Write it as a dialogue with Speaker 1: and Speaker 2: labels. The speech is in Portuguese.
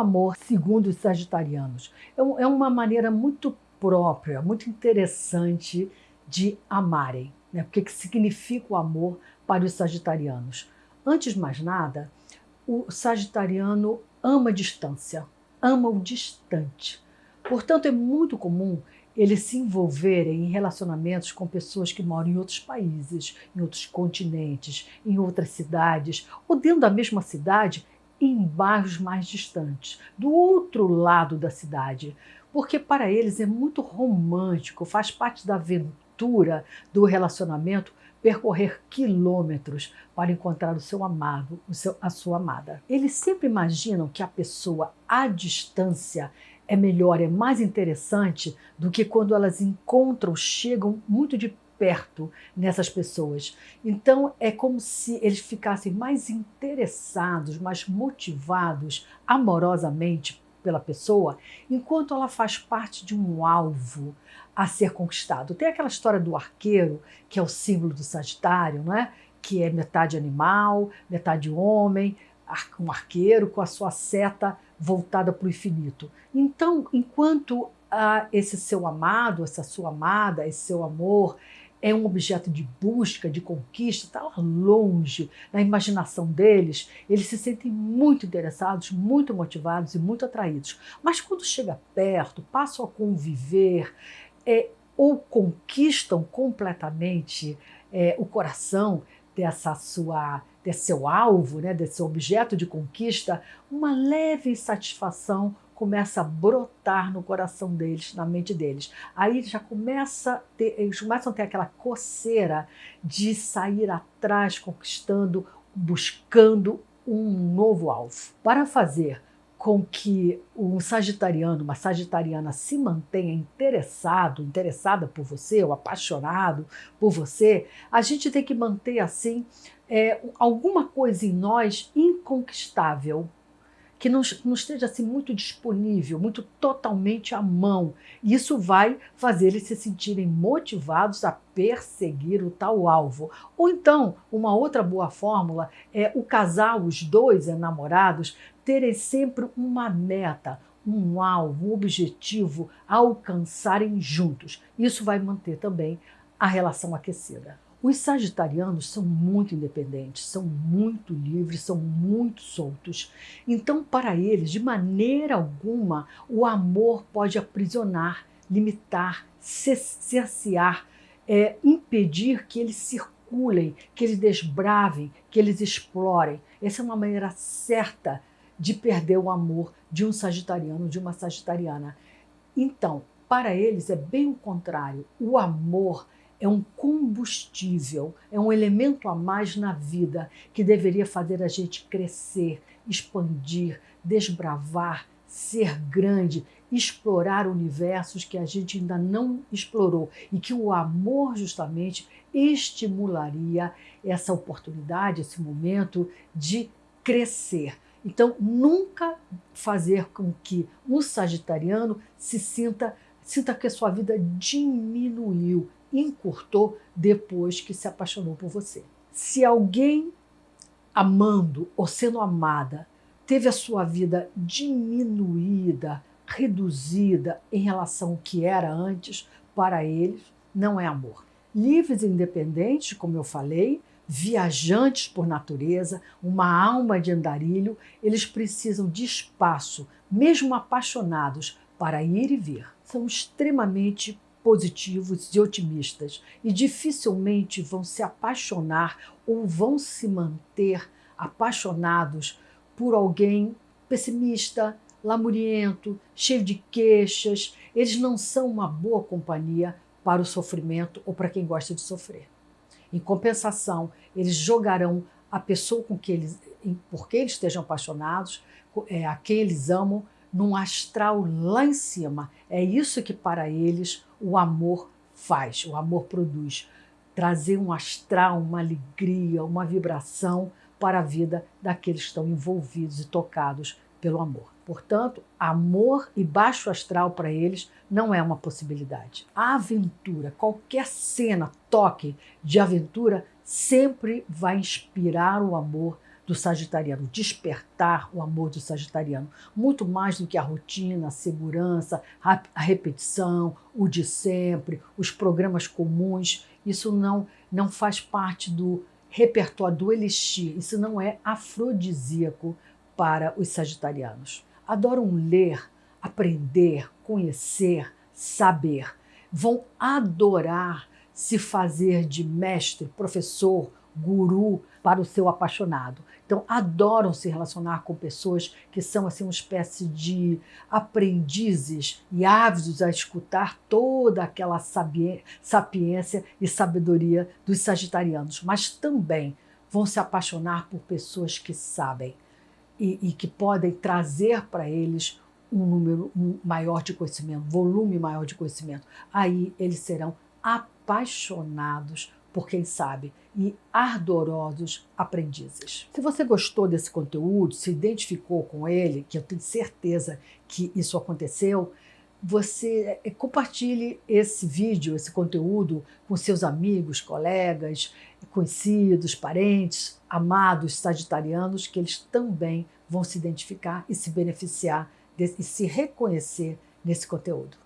Speaker 1: amor, segundo os sagitarianos, é, é uma maneira muito própria, muito interessante de amarem. Né? O que significa o amor para os sagitarianos? Antes de mais nada, o sagitariano ama a distância, ama o distante. Portanto, é muito comum eles se envolverem em relacionamentos com pessoas que moram em outros países, em outros continentes, em outras cidades, ou dentro da mesma cidade, em bairros mais distantes, do outro lado da cidade. Porque para eles é muito romântico, faz parte da aventura do relacionamento percorrer quilômetros para encontrar o seu amado, o seu, a sua amada. Eles sempre imaginam que a pessoa à distância é melhor, é mais interessante do que quando elas encontram, chegam muito de perto nessas pessoas. Então é como se eles ficassem mais interessados, mais motivados amorosamente pela pessoa, enquanto ela faz parte de um alvo a ser conquistado. Tem aquela história do arqueiro, que é o símbolo do Sagitário, não é? que é metade animal, metade homem, um arqueiro com a sua seta voltada para o infinito. Então, enquanto ah, esse seu amado, essa sua amada, esse seu amor é um objeto de busca, de conquista, está longe na imaginação deles, eles se sentem muito interessados, muito motivados e muito atraídos. Mas quando chega perto, passam a conviver é, ou conquistam completamente é, o coração dessa sua desse seu alvo, né, desse objeto de conquista, uma leve insatisfação começa a brotar no coração deles, na mente deles. Aí já começa ter, eles começam a ter aquela coceira de sair atrás, conquistando, buscando um novo alvo. Para fazer com que um sagitariano, uma sagitariana se mantenha interessado, interessada por você, ou apaixonado por você, a gente tem que manter assim é, alguma coisa em nós inconquistável, que não, não, esteja assim muito disponível, muito totalmente à mão. Isso vai fazer eles se sentirem motivados a perseguir o tal alvo. Ou então, uma outra boa fórmula é o casal, os dois enamorados, terem sempre uma meta, um alvo, um objetivo a alcançarem juntos. Isso vai manter também a relação aquecida. Os sagitarianos são muito independentes, são muito livres, são muito soltos. Então, para eles, de maneira alguma, o amor pode aprisionar, limitar, cercear, é, impedir que eles circulem, que eles desbravem, que eles explorem. Essa é uma maneira certa de perder o amor de um sagitariano, de uma sagitariana. Então, para eles é bem o contrário. O amor é um combustível, é um elemento a mais na vida que deveria fazer a gente crescer, expandir, desbravar, ser grande, explorar universos que a gente ainda não explorou e que o amor justamente estimularia essa oportunidade, esse momento de crescer. Então, nunca fazer com que um sagitariano se sinta, sinta que a sua vida diminuiu, encurtou depois que se apaixonou por você. Se alguém amando ou sendo amada teve a sua vida diminuída, reduzida em relação ao que era antes, para eles não é amor. Livres e independentes, como eu falei, viajantes por natureza, uma alma de andarilho, eles precisam de espaço, mesmo apaixonados, para ir e vir. São extremamente positivos e otimistas e dificilmente vão se apaixonar ou vão se manter apaixonados por alguém pessimista, lamuriento, cheio de queixas. Eles não são uma boa companhia para o sofrimento ou para quem gosta de sofrer. Em compensação, eles jogarão a pessoa com que eles, por quem eles estejam apaixonados, é, a quem eles amam, num astral lá em cima. É isso que para eles o amor faz, o amor produz. Trazer um astral, uma alegria, uma vibração para a vida daqueles que estão envolvidos e tocados pelo amor. Portanto, amor e baixo astral para eles não é uma possibilidade. A aventura, qualquer cena, toque de aventura, sempre vai inspirar o amor do sagitariano, despertar o amor do sagitariano, muito mais do que a rotina, a segurança, a repetição, o de sempre, os programas comuns. Isso não, não faz parte do repertório do elixir, isso não é afrodisíaco para os sagitarianos. Adoram ler, aprender, conhecer, saber. Vão adorar se fazer de mestre, professor, guru para o seu apaixonado. Então, adoram se relacionar com pessoas que são assim uma espécie de aprendizes e ávidos a escutar toda aquela sapiência e sabedoria dos sagitarianos, mas também vão se apaixonar por pessoas que sabem e, e que podem trazer para eles um número maior de conhecimento, volume maior de conhecimento. Aí eles serão apaixonados por quem sabe e ardorosos aprendizes. Se você gostou desse conteúdo, se identificou com ele, que eu tenho certeza que isso aconteceu, você eh, compartilhe esse vídeo, esse conteúdo com seus amigos, colegas, conhecidos, parentes, amados sagitarianos, que eles também vão se identificar e se beneficiar e se reconhecer nesse conteúdo.